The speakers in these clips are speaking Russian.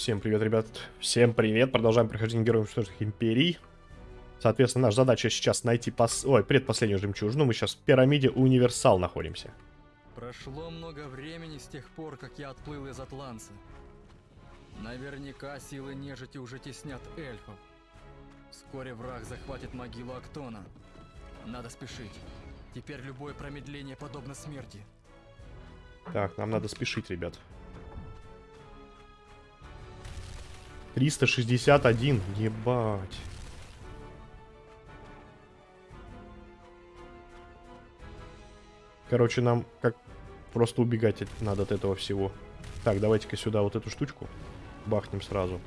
Всем привет, ребят. Всем привет. Продолжаем прохождение Героев Уничтоженных Империй. Соответственно, наша задача сейчас найти пос... Ой, предпоследнюю жемчужину. Мы сейчас в пирамиде Универсал находимся. Прошло много времени с тех пор, как я отплыл из Атланса. Наверняка силы нежити уже теснят эльфов. Вскоре враг захватит могилу Актона. Надо спешить. Теперь любое промедление подобно смерти. Так, нам надо спешить, ребят. 361, ебать. Короче, нам как просто убегать надо от этого всего. Так, давайте-ка сюда вот эту штучку бахнем сразу.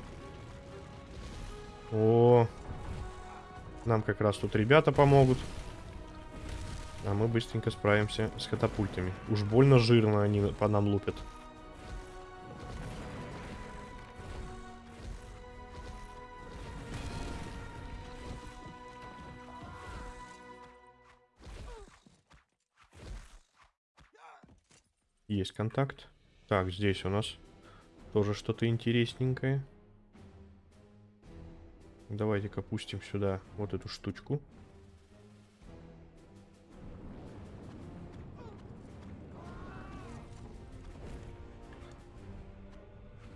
О, нам как раз тут ребята помогут. А мы быстренько справимся с катапультами. Уж больно жирно они по нам лупят. Есть контакт. Так, здесь у нас тоже что-то интересненькое. Давайте-ка пустим сюда вот эту штучку.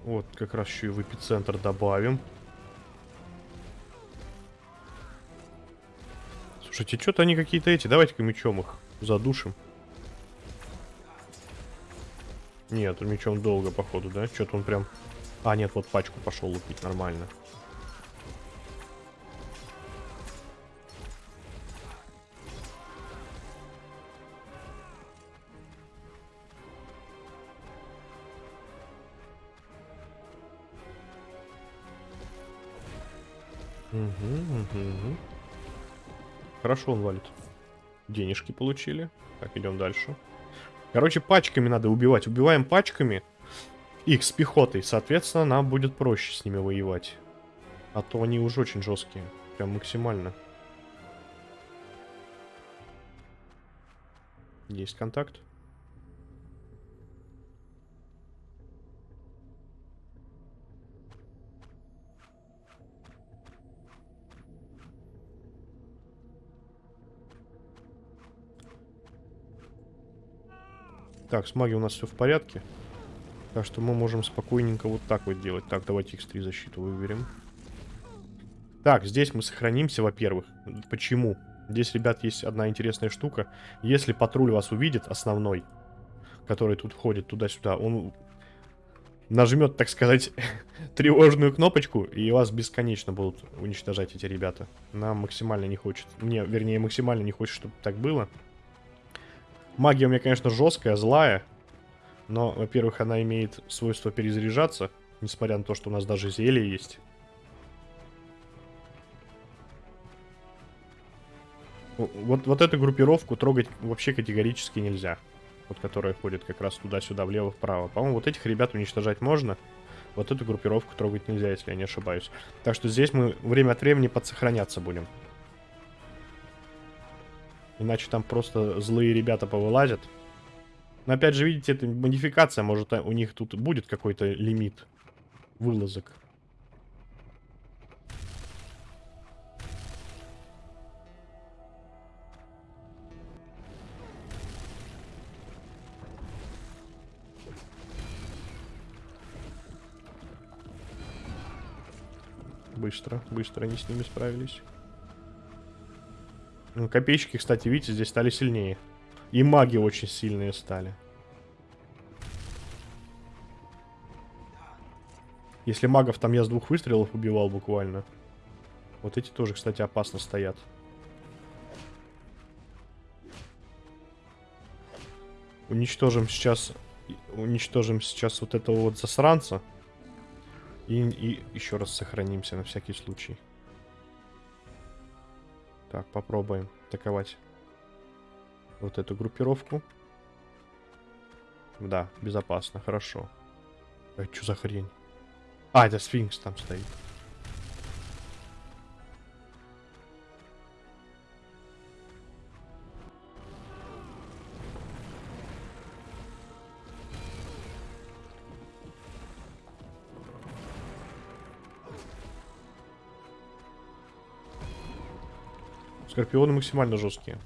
Вот, как раз еще и в эпицентр добавим. Слушайте, что-то они какие-то эти. Давайте-ка мечом их задушим. Нет, мечом долго, походу, да? Что-то он прям... А, нет, вот пачку пошел лупить, нормально. Мгм, мгм, мгм. Хорошо он валит. Денежки получили. Так, идем дальше. Короче, пачками надо убивать. Убиваем пачками. Их с пехотой. Соответственно, нам будет проще с ними воевать. А то они уже очень жесткие. Прям максимально. Есть контакт. Так, с магией у нас все в порядке. Так что мы можем спокойненько вот так вот делать. Так, давайте x3 защиту выберем. Так, здесь мы сохранимся, во-первых. Почему? Здесь, ребят, есть одна интересная штука. Если патруль вас увидит, основной, который тут ходит туда-сюда, он нажмет, так сказать, тревожную кнопочку, и вас бесконечно будут уничтожать эти ребята. Нам максимально не хочет. Мне, вернее, максимально не хочет, чтобы так было. Магия у меня, конечно, жесткая, злая. Но, во-первых, она имеет свойство перезаряжаться. Несмотря на то, что у нас даже зелье есть. Вот, вот эту группировку трогать вообще категорически нельзя. Вот которая ходит как раз туда-сюда, влево-вправо. По-моему, вот этих ребят уничтожать можно. Вот эту группировку трогать нельзя, если я не ошибаюсь. Так что здесь мы время от времени подсохраняться будем. Иначе там просто злые ребята повылазят. Но опять же, видите, это модификация. Может, у них тут будет какой-то лимит вылазок. Быстро, быстро они с ними справились. Копейщики, кстати, видите, здесь стали сильнее. И маги очень сильные стали. Если магов там я с двух выстрелов убивал буквально. Вот эти тоже, кстати, опасно стоят. Уничтожим сейчас... Уничтожим сейчас вот этого вот засранца. И, и еще раз сохранимся на всякий случай. Так, попробуем атаковать вот эту группировку. Да, безопасно, хорошо. А что за хрень? А, это сфинкс там стоит. Скорпионы максимально жесткие.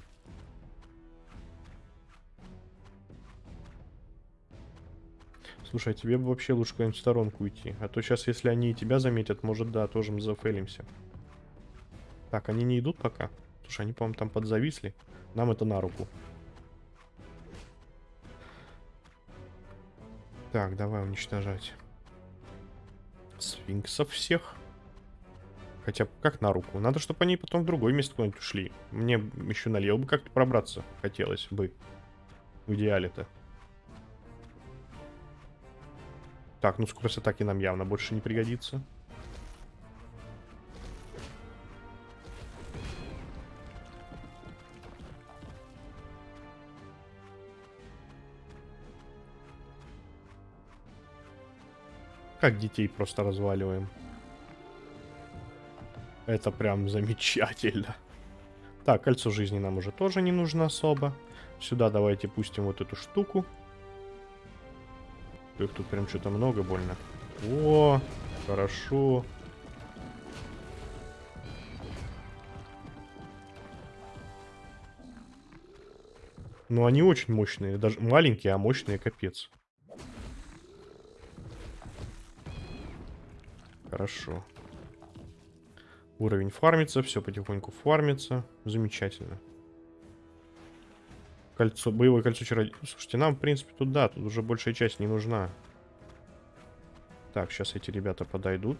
Слушай, а тебе бы вообще лучше куда-нибудь в сторонку уйти. А то сейчас, если они и тебя заметят, может, да, тоже мы зафейлимся. Так, они не идут пока. Слушай, они, по-моему, там подзависли. Нам это на руку. Так, давай уничтожать. Сфинксов всех. Хотя, как на руку? Надо, чтобы они потом в другое место куда-нибудь ушли. Мне еще налево бы как-то пробраться хотелось бы. В идеале-то. Так, ну скорость атаки нам явно больше не пригодится. Как детей просто разваливаем. Это прям замечательно. Так, кольцо жизни нам уже тоже не нужно особо. Сюда давайте пустим вот эту штуку. Их тут прям что-то много больно. О, хорошо. Ну, они очень мощные. Даже маленькие, а мощные, капец. Хорошо. Уровень фармится, все потихоньку фармится. Замечательно. Кольцо, боевое кольцо чародея. Слушайте, нам, в принципе, тут да, тут уже большая часть не нужна. Так, сейчас эти ребята подойдут.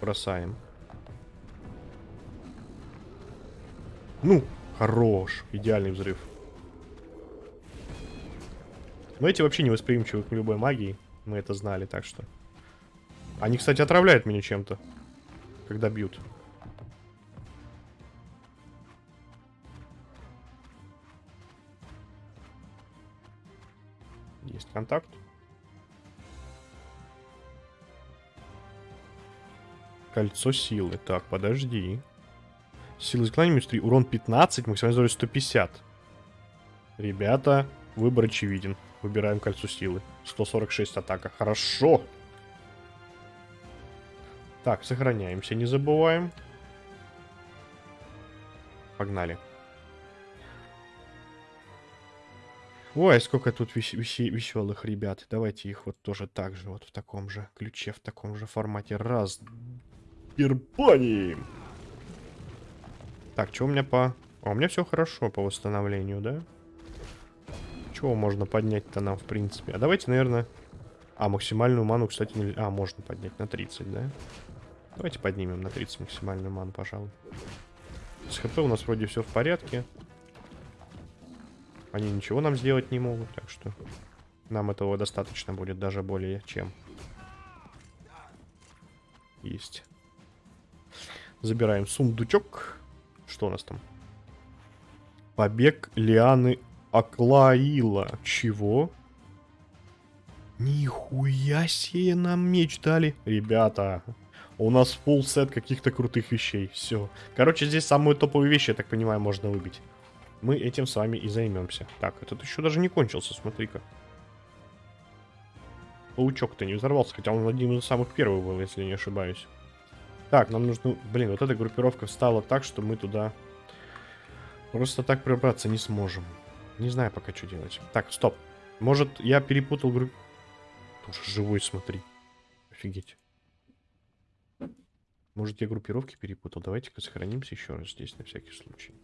Бросаем. Ну, хорош. Идеальный взрыв. Но эти вообще не восприимчивы к любой магии. Мы это знали, так что... Они, кстати, отравляют меня чем-то. Когда бьют. Есть контакт. Кольцо силы. Так, подожди. Сила заклинания 3. Урон 15, максимальный здоровье 150. Ребята, выбор очевиден. Выбираем кольцо силы. 146 атака. Хорошо. Так, сохраняемся, не забываем. Погнали. Ой, сколько тут вес веселых ребят. Давайте их вот тоже так же, вот в таком же ключе, в таком же формате. Раз. Ирпани! Так, что у меня по... А, у меня все хорошо по восстановлению, да? Чего можно поднять-то нам, в принципе? А давайте, наверное... А, максимальную ману, кстати, нельзя... А, можно поднять на 30, да? Давайте поднимем на 30 максимальную ману, пожалуй. С хп у нас вроде все в порядке. Они ничего нам сделать не могут, так что нам этого достаточно будет, даже более чем. Есть. Забираем сундучок. Что у нас там? Побег Лианы Аклаила. Чего? Нихуя себе нам меч дали. Ребята, у нас full сет каких-то крутых вещей. Все. Короче, здесь самые топовые вещи, я так понимаю, можно выбить. Мы этим с вами и займемся. Так, этот еще даже не кончился, смотри-ка. Паучок-то не взорвался, хотя он один из самых первых был, если не ошибаюсь. Так, нам нужно... Блин, вот эта группировка встала так, что мы туда просто так пробраться не сможем. Не знаю пока, что делать. Так, стоп. Может, я перепутал групп... Тоже живой, смотри. Офигеть. Может, я группировки перепутал? Давайте-ка сохранимся еще раз здесь, на всякий случай.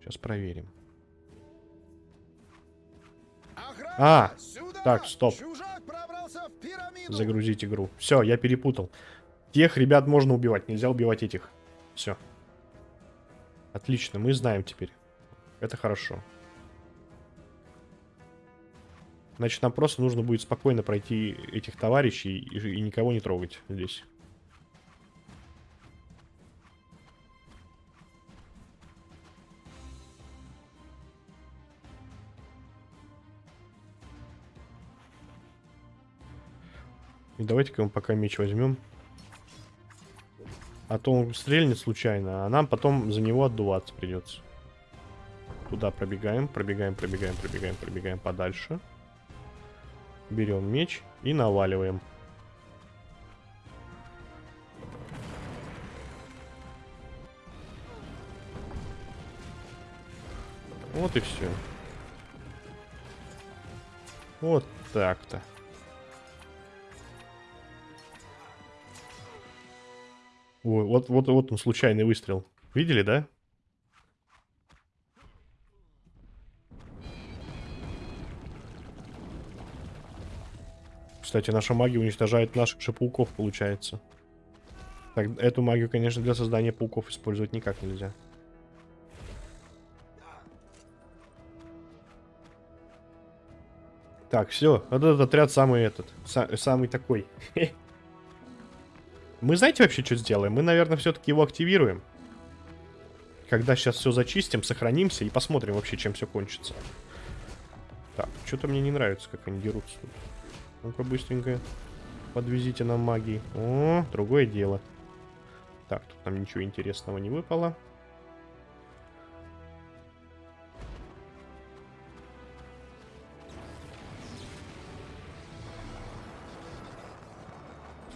Сейчас проверим. А, так, стоп. Загрузить игру. Все, я перепутал. Тех ребят можно убивать, нельзя убивать этих. Все. Отлично, мы знаем теперь. Это хорошо. Значит, нам просто нужно будет спокойно пройти этих товарищей и, и никого не трогать здесь. И давайте-ка мы пока меч возьмем. А то он стрельнет случайно, а нам потом за него отдуваться придется. Туда пробегаем, пробегаем, пробегаем, пробегаем, пробегаем подальше. Берем меч и наваливаем. Вот и все. Вот так-то. Ой, вот, вот, вот он случайный выстрел. Видели, да? Кстати, наша магия уничтожает наших же пауков, получается. Так, эту магию, конечно, для создания пауков использовать никак нельзя. Так, все. Этот отряд самый этот. Са самый такой. Мы знаете вообще, что сделаем? Мы, наверное, все-таки его активируем. Когда сейчас все зачистим, сохранимся и посмотрим вообще, чем все кончится. Так, что-то мне не нравится, как они дерутся тут. Ну-ка, быстренько подвезите нам магии. О, другое дело. Так, тут нам ничего интересного не выпало.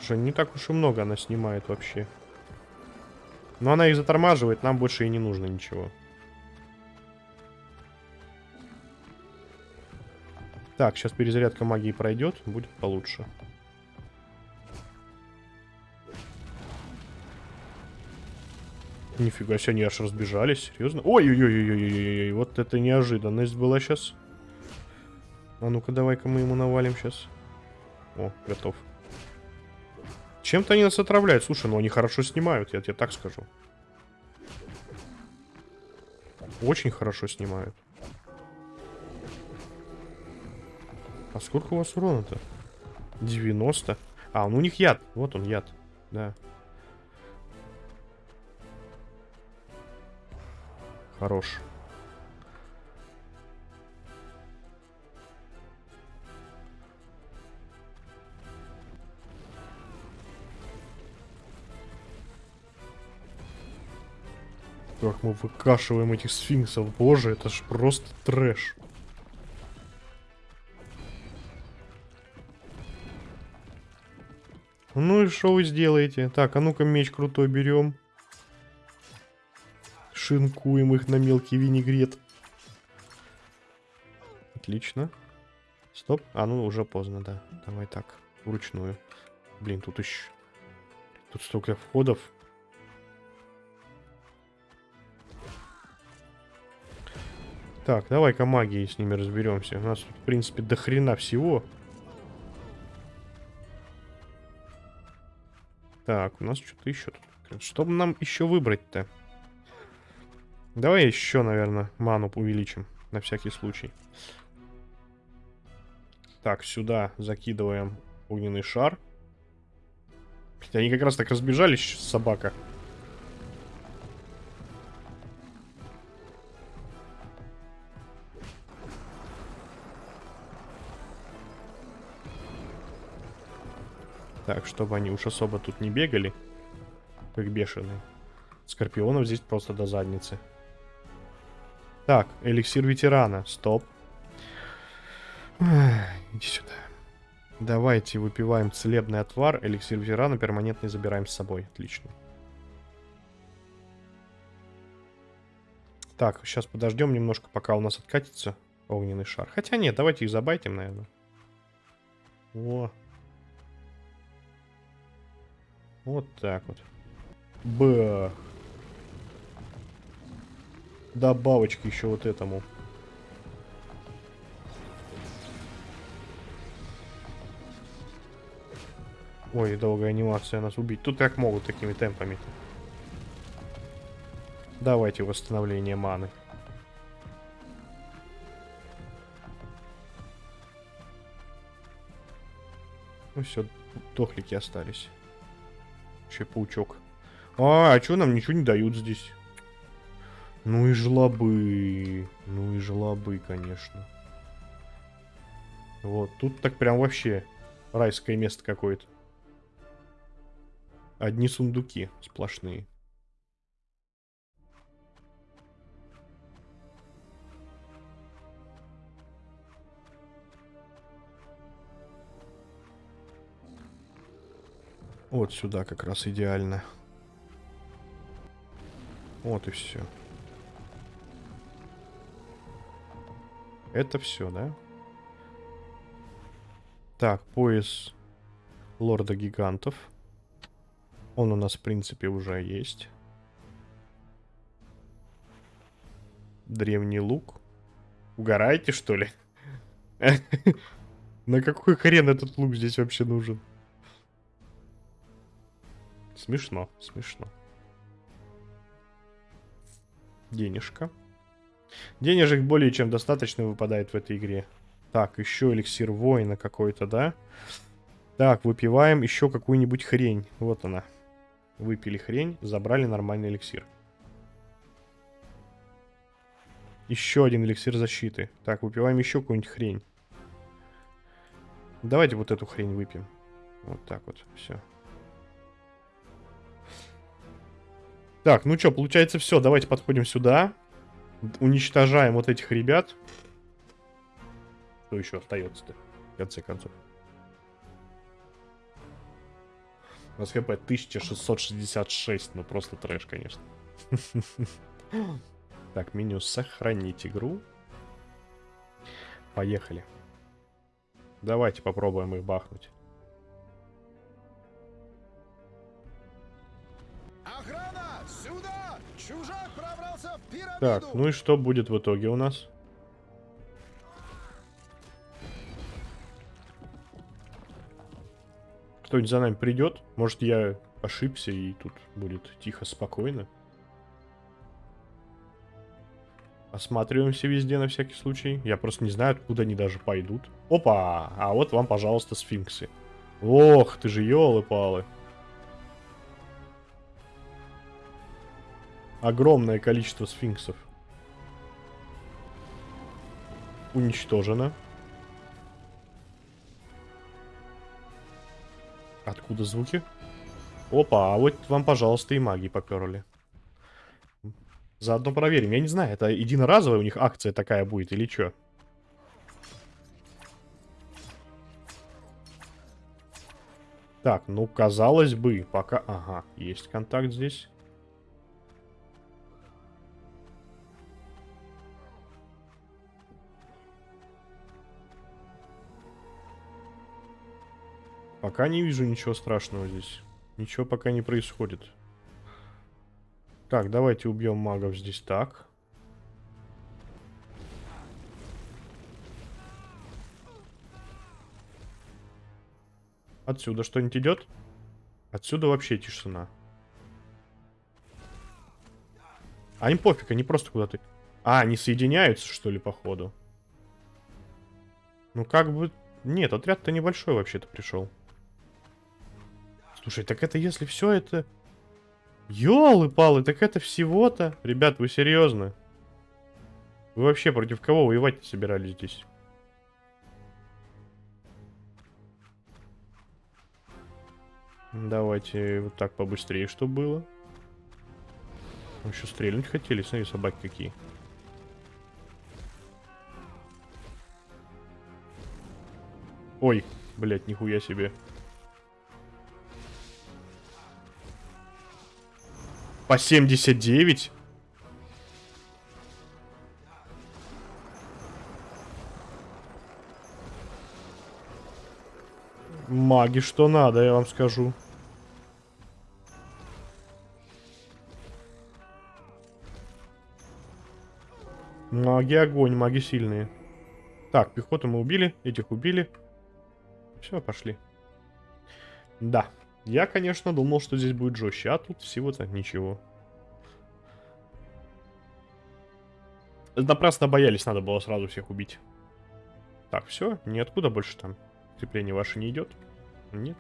Слушай, не так уж и много она снимает вообще. Но она их затормаживает, нам больше и не нужно ничего. Так, сейчас перезарядка магии пройдет, будет получше. Нифига себе, они аж разбежались, серьезно? Ой-ой-ой-ой-ой-ой, вот это неожиданность была сейчас. А ну-ка, давай-ка мы ему навалим сейчас. О, готов. Чем-то они нас отравляют. Слушай, ну они хорошо снимают, я тебе так скажу. Очень хорошо снимают. А сколько у вас урона-то? 90. А, ну у них яд. Вот он, яд. Да. Хорош. Как мы выкашиваем этих сфинксов. Боже, это ж просто трэш. Ну и что вы сделаете? Так, а ну-ка меч крутой берем. Шинкуем их на мелкий винегрет. Отлично. Стоп. А, ну уже поздно, да. Давай так, вручную. Блин, тут еще... Тут столько входов. Так, давай-ка магией с ними разберемся. У нас в принципе, до хрена всего. Так, у нас что-то еще тут. Что нам еще выбрать-то? Давай еще, наверное, ману увеличим. На всякий случай. Так, сюда закидываем огненный шар. Они как раз так разбежались, собака. Так, чтобы они уж особо тут не бегали, как бешеные. Скорпионов здесь просто до задницы. Так, эликсир ветерана. Стоп. Иди сюда. Давайте выпиваем целебный отвар. Эликсир ветерана перманентный забираем с собой. Отлично. Так, сейчас подождем немножко, пока у нас откатится огненный шар. Хотя нет, давайте их забайтим, наверное. О. Вот так вот. Бах. Добавочки еще вот этому. Ой, долгая анимация нас убить. Тут как могут такими темпами. -то. Давайте восстановление маны. Ну все, дохлики остались. Еще паучок. А, а что нам ничего не дают здесь? Ну и жлобы. Ну и жлобы, конечно. Вот, тут так прям вообще райское место какое-то. Одни сундуки сплошные. Вот сюда как раз идеально. Вот и все. Это все, да? Так, пояс лорда гигантов. Он у нас, в принципе, уже есть. Древний лук. Угораете, что ли? На какой хрен этот лук здесь вообще нужен? Смешно, смешно. Денежка. Денежек более чем достаточно выпадает в этой игре. Так, еще эликсир воина какой-то, да? Так, выпиваем еще какую-нибудь хрень. Вот она. Выпили хрень, забрали нормальный эликсир. Еще один эликсир защиты. Так, выпиваем еще какую-нибудь хрень. Давайте вот эту хрень выпьем. Вот так вот, все. Так, ну что, получается все. Давайте подходим сюда. Уничтожаем вот этих ребят. Что еще остается-то, в конце концов? У нас хп 1666, ну просто трэш, конечно. Так, меню сохранить игру. Поехали. Давайте попробуем их бахнуть. Так, ну и что будет в итоге у нас? Кто-нибудь за нами придет? Может, я ошибся и тут будет тихо, спокойно? Осматриваемся везде на всякий случай. Я просто не знаю, откуда они даже пойдут. Опа! А вот вам, пожалуйста, сфинксы. Ох, ты же елы-палы. Огромное количество сфинксов. Уничтожено. Откуда звуки? Опа, а вот вам, пожалуйста, и маги поперли. Заодно проверим. Я не знаю, это единоразовая у них акция такая будет или что? Так, ну, казалось бы, пока... Ага, есть контакт здесь. Пока не вижу ничего страшного здесь. Ничего пока не происходит. Так, давайте убьем магов здесь так. Отсюда что-нибудь идет? Отсюда вообще тишина. А им пофиг, они просто куда-то... А, они соединяются, что ли, походу? Ну, как бы... Нет, отряд-то небольшой вообще-то пришел. Слушай, так это если все это... Ёлы-палы, так это всего-то... Ребят, вы серьезно? Вы вообще против кого воевать собирались здесь? Давайте вот так побыстрее, что было. Еще стрельнуть хотели, смотри, собаки какие. Ой, блядь, нихуя себе. По 79? Маги, что надо, я вам скажу. Маги огонь, маги сильные. Так, пехоту мы убили, этих убили. Все, пошли. Да. Я, конечно, думал, что здесь будет жестче, а тут всего-то ничего. Напрасно боялись, надо было сразу всех убить. Так, все, ниоткуда больше там крепление ваше не идет? Нет.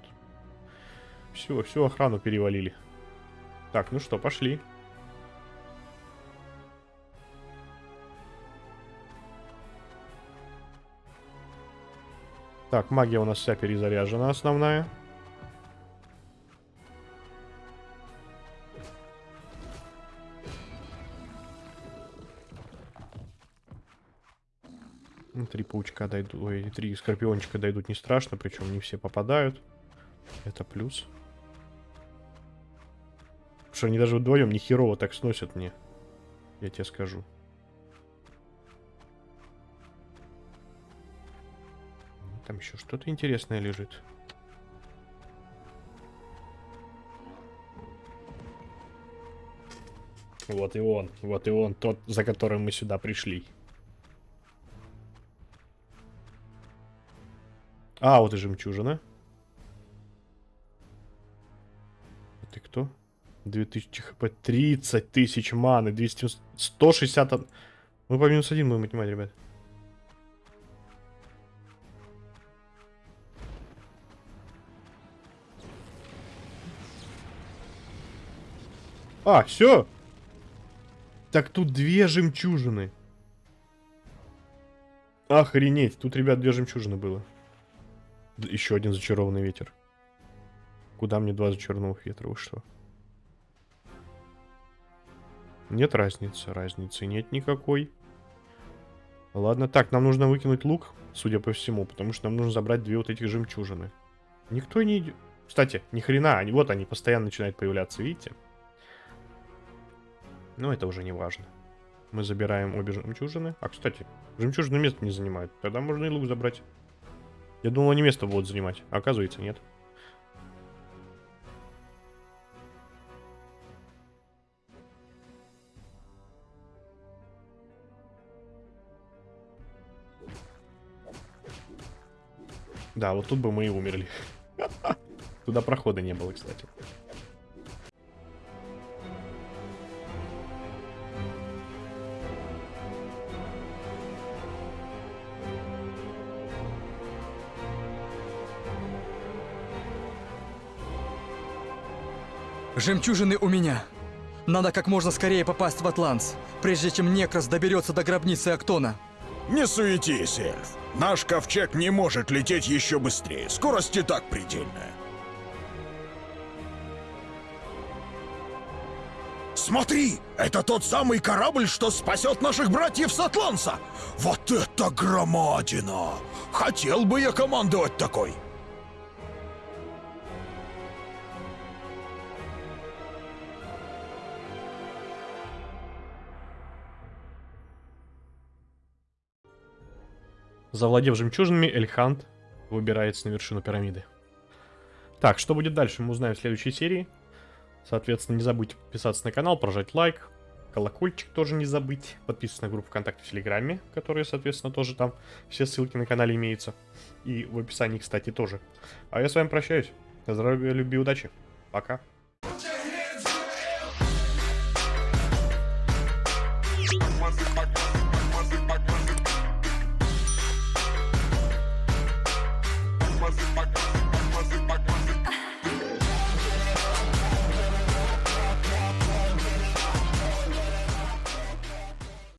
Все, всю охрану перевалили. Так, ну что, пошли. Так, магия у нас вся перезаряжена, основная. Три паучка дойдут, ой, три скорпиончика дойдут не страшно, причем не все попадают. Это плюс. Потому что они даже вдвоем не херово так сносят мне. Я тебе скажу. Там еще что-то интересное лежит. Вот и он, вот и он, тот, за которым мы сюда пришли. А, вот и жемчужина. А ты кто? 2000 хп, 30 тысяч маны, 200, 160... от- Мы по минус один будем отнимать, ребят. А, все. Так тут две жемчужины. Охренеть, тут, ребят, две жемчужины было. Еще один зачарованный ветер. Куда мне два зачарованных ветра? Вы что? Нет разницы, разницы нет никакой. Ладно, так, нам нужно выкинуть лук, судя по всему, потому что нам нужно забрать две вот этих жемчужины. Никто не идет. Кстати, ни хрена, они, вот они постоянно начинают появляться, видите? Но это уже не важно. Мы забираем обе жемчужины. А, кстати, жемчужины место не занимают. Тогда можно и лук забрать. Я думал, они место будут занимать. Оказывается, нет. Да, вот тут бы мы и умерли. Туда прохода не было, кстати. Жемчужины у меня. Надо как можно скорее попасть в Атланс, прежде чем Некрос доберется до гробницы Актона. Не суетись, эльф. Наш ковчег не может лететь еще быстрее. Скорость и так предельная. Смотри, это тот самый корабль, что спасет наших братьев с Атланса. Вот это громадина! Хотел бы я командовать такой. Завладев жемчужинами, Эльхант выбирается на вершину пирамиды. Так, что будет дальше, мы узнаем в следующей серии. Соответственно, не забудьте подписаться на канал, прожать лайк, колокольчик тоже не забыть, подписываться на группу ВКонтакте в Телеграме, которые, соответственно, тоже там все ссылки на канале имеются. И в описании, кстати, тоже. А я с вами прощаюсь. Здоровья, любви, удачи. Пока.